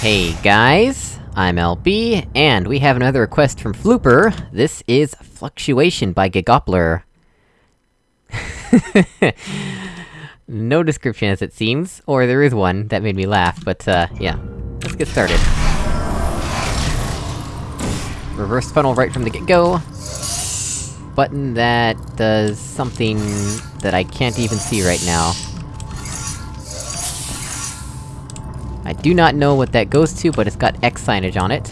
Hey guys, I'm LB, and we have another request from Flooper. This is Fluctuation by Gigoppler. no description as it seems, or there is one that made me laugh, but uh, yeah. Let's get started. Reverse funnel right from the get-go. Button that does something that I can't even see right now. I do not know what that goes to, but it's got X signage on it.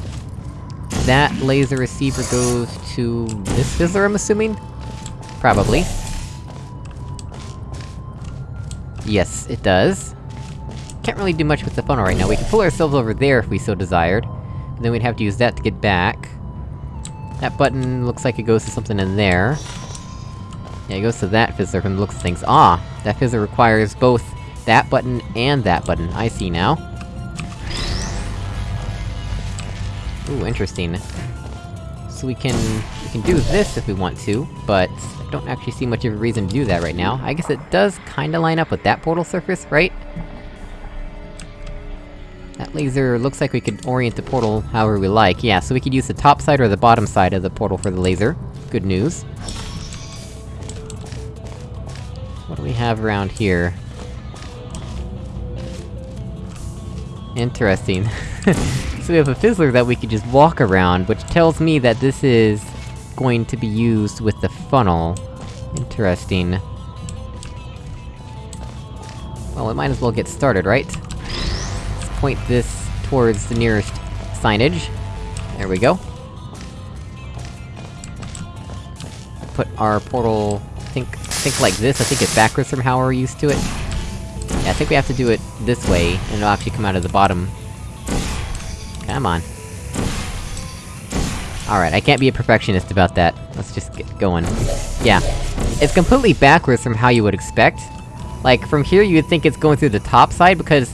That laser receiver goes to... this fizzler, I'm assuming? Probably. Yes, it does. Can't really do much with the funnel right now, we can pull ourselves over there if we so desired. And then we'd have to use that to get back. That button looks like it goes to something in there. Yeah, it goes to that fizzler from the looks of things. Ah! That fizzler requires both that button and that button, I see now. Ooh, interesting. So we can... we can do this if we want to, but... I don't actually see much of a reason to do that right now. I guess it does kinda line up with that portal surface, right? That laser looks like we could orient the portal however we like. Yeah, so we could use the top side or the bottom side of the portal for the laser. Good news. What do we have around here? Interesting. so we have a fizzler that we could just walk around, which tells me that this is... going to be used with the funnel. Interesting. Well, we might as well get started, right? Let's point this towards the nearest signage. There we go. Put our portal... think- think like this, I think it's backwards from how we're used to it. Yeah, I think we have to do it this way, and it'll actually come out of the bottom. Come on. Alright, I can't be a perfectionist about that. Let's just get going. Yeah. It's completely backwards from how you would expect. Like, from here you would think it's going through the top side, because...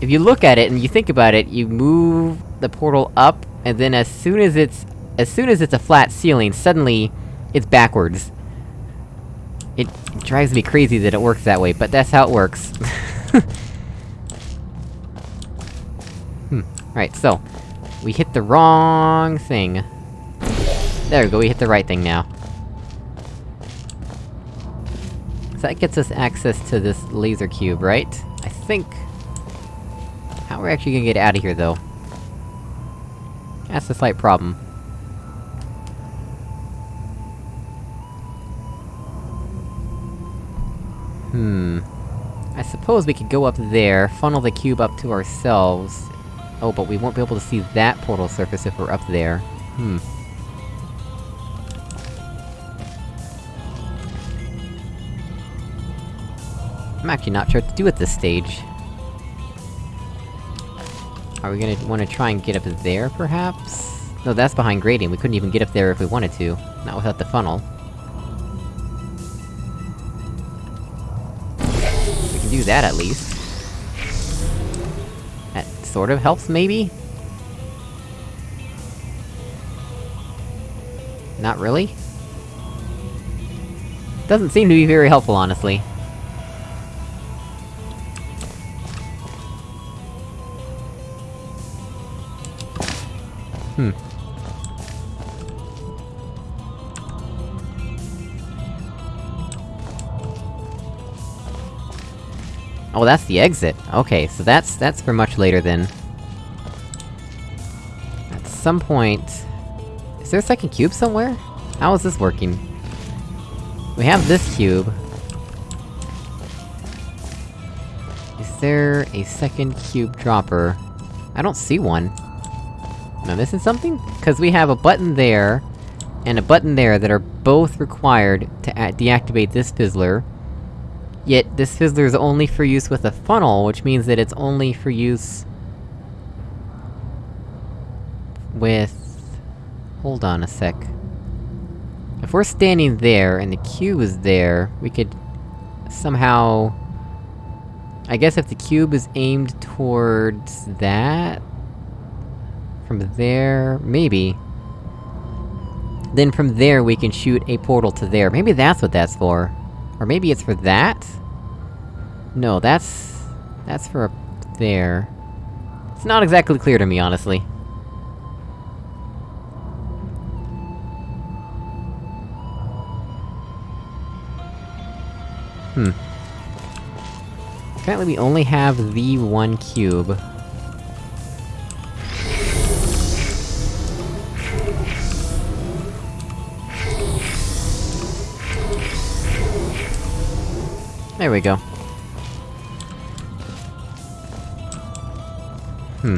If you look at it and you think about it, you move the portal up, and then as soon as it's... As soon as it's a flat ceiling, suddenly... It's backwards. It drives me crazy that it works that way, but that's how it works. hmm. Right, so... We hit the wrong thing. There we go, we hit the right thing now. So that gets us access to this laser cube, right? I think... How are we actually gonna get out of here, though? That's a slight problem. Hmm... I suppose we could go up there, funnel the cube up to ourselves... Oh, but we won't be able to see that portal surface if we're up there. Hmm. I'm actually not sure what to do at this stage. Are we gonna wanna try and get up there, perhaps? No, that's behind grating, we couldn't even get up there if we wanted to. Not without the funnel. We can do that at least. Sort of helps, maybe? Not really? Doesn't seem to be very helpful, honestly. Hmm. Oh, that's the exit. Okay, so that's- that's for much later then. At some point... Is there a second cube somewhere? How is this working? We have this cube. Is there a second cube dropper? I don't see one. Am I missing something? Cause we have a button there, and a button there that are both required to deactivate this fizzler. Yet, this fizzler is only for use with a funnel, which means that it's only for use... with... Hold on a sec. If we're standing there, and the cube is there, we could... somehow... I guess if the cube is aimed towards... that? From there... maybe. Then from there we can shoot a portal to there. Maybe that's what that's for. Or maybe it's for that? No, that's... that's for up there. It's not exactly clear to me, honestly. Hmm. Apparently we only have the one cube. There we go. Hmm.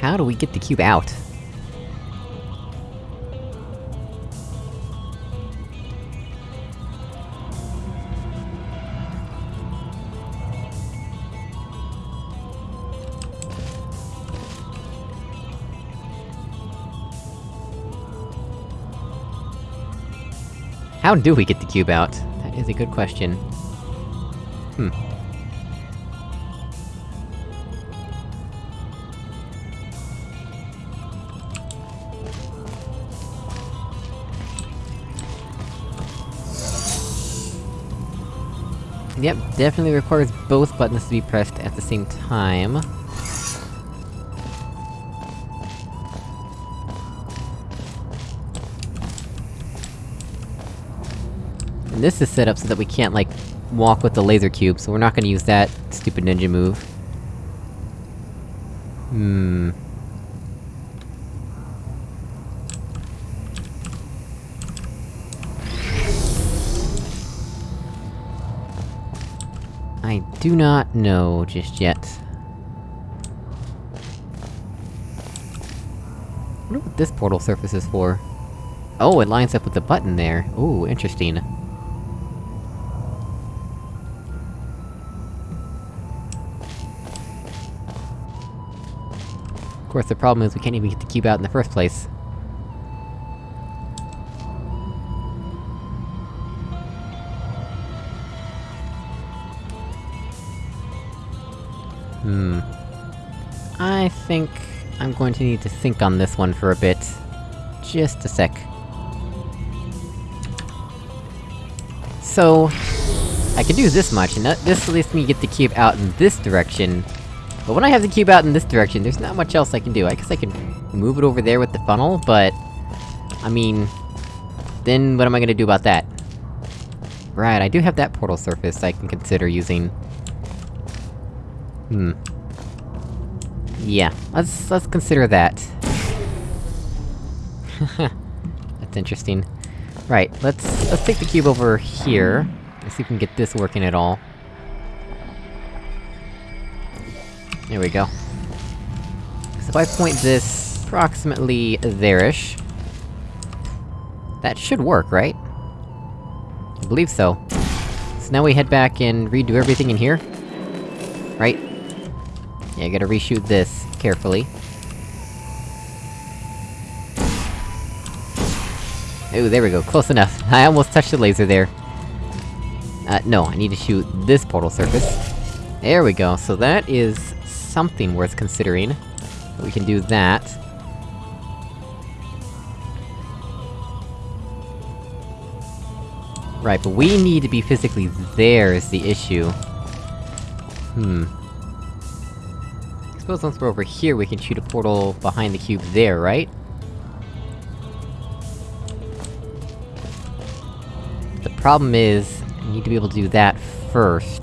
How do we get the cube out? How do we get the cube out? That is a good question. Hmm. Yep, definitely requires both buttons to be pressed at the same time. And this is set up so that we can't, like, walk with the laser cube, so we're not gonna use that stupid ninja move. Hmm... I do not know just yet. I wonder what this portal surface is for. Oh, it lines up with the button there. Ooh, interesting. Of course, the problem is we can't even get the cube out in the first place. Hmm... I think... I'm going to need to think on this one for a bit. Just a sec. So... I can do this much, and that, this lets me get the cube out in this direction. But when I have the cube out in this direction, there's not much else I can do. I guess I can move it over there with the funnel, but... I mean... Then what am I gonna do about that? Right, I do have that portal surface I can consider using. Hmm. Yeah, let's- let's consider that. That's interesting. Right, let's- let's take the cube over here, see if we can get this working at all. There we go. So if I point this approximately there-ish... That should work, right? I believe so. So now we head back and redo everything in here? Right? Yeah, I gotta reshoot this carefully. Ooh, there we go, close enough. I almost touched the laser there. Uh, no, I need to shoot this portal surface. There we go, so that is something worth considering. We can do that. Right, but we need to be physically there is the issue. Hmm. I suppose once we're over here, we can shoot a portal behind the cube there, right? The problem is, I need to be able to do that first.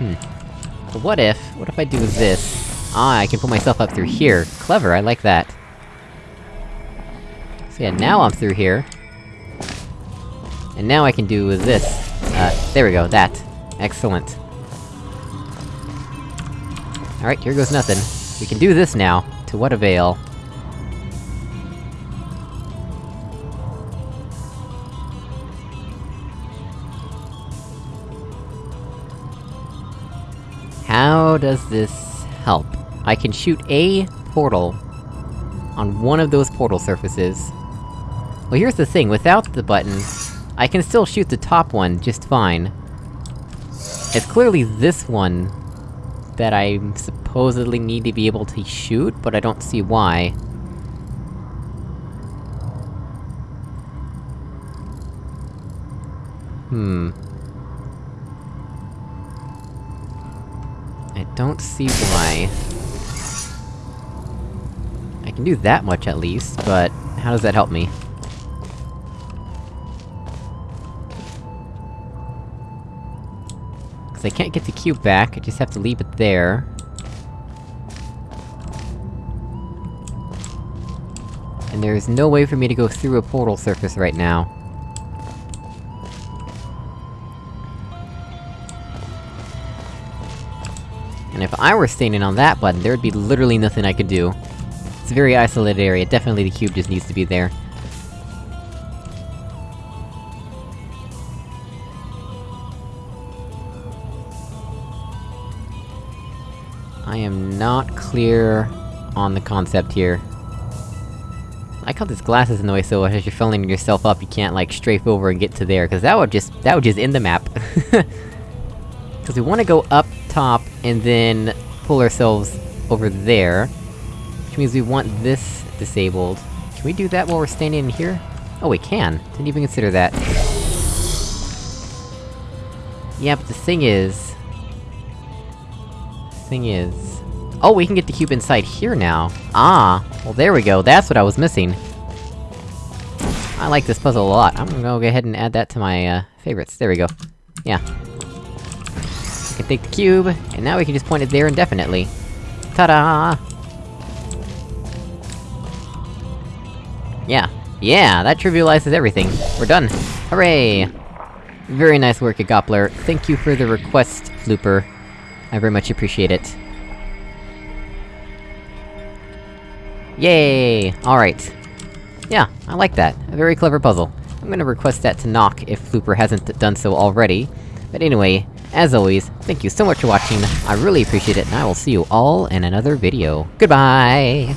Hmm. What if... what if I do this? Ah, I can put myself up through here. Clever, I like that. So yeah, now I'm through here. And now I can do this. Uh, there we go, that. Excellent. Alright, here goes nothing. We can do this now. To what avail? How does this help? I can shoot a portal on one of those portal surfaces. Well, here's the thing, without the button, I can still shoot the top one just fine. It's clearly this one that I supposedly need to be able to shoot, but I don't see why. Hmm. Don't see why... I can do that much at least, but how does that help me? Cause I can't get the cube back, I just have to leave it there. And there is no way for me to go through a portal surface right now. I were standing on that button, there would be literally nothing I could do. It's a very isolated area, definitely the cube just needs to be there. I am not clear on the concept here. I how this glass is in the way, so as you're filling yourself up, you can't, like, strafe over and get to there, cause that would just- that would just end the map. Cause we wanna go up top, and then pull ourselves over there. Which means we want this disabled. Can we do that while we're standing in here? Oh, we can! Didn't even consider that. Yeah, but the thing is... Thing is... Oh, we can get the cube inside here now! Ah! Well there we go, that's what I was missing! I like this puzzle a lot, I'm gonna go ahead and add that to my, uh, favorites. There we go. Yeah. Can take the cube, and now we can just point it there indefinitely. Ta-da! Yeah. Yeah, that trivializes everything. We're done! Hooray! Very nice work, at Goppler. Thank you for the request, Flooper. I very much appreciate it. Yay! Alright. Yeah, I like that. A very clever puzzle. I'm gonna request that to Nock, if Flooper hasn't done so already. But anyway, as always, thank you so much for watching, I really appreciate it, and I will see you all in another video. Goodbye!